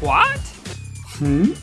What? Hmm?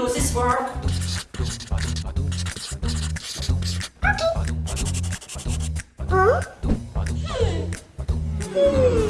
do this work. Huh? Hmm. hmm.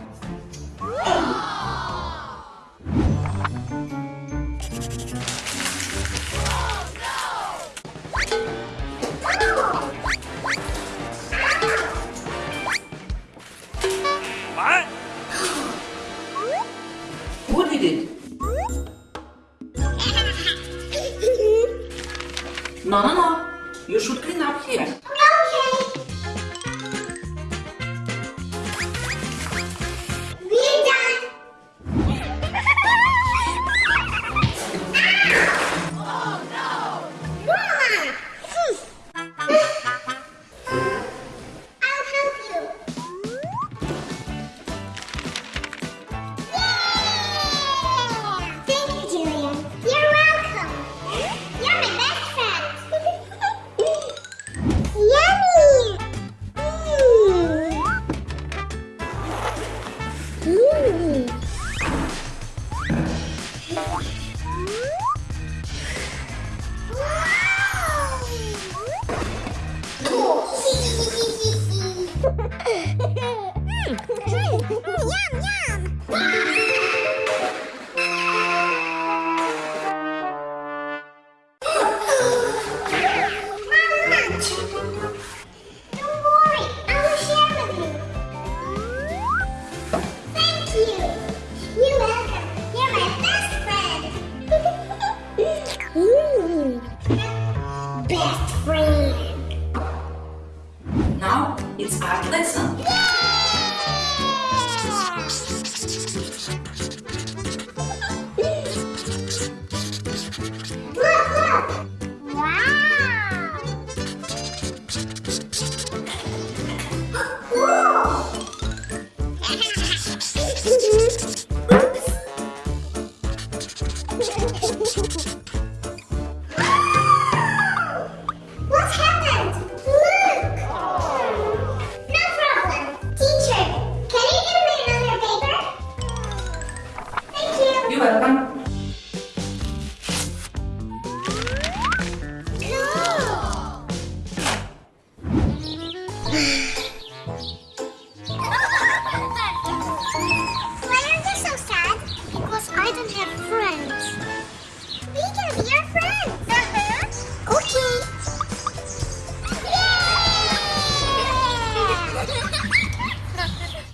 no, no, no. You should clean up here. Ooh. Let's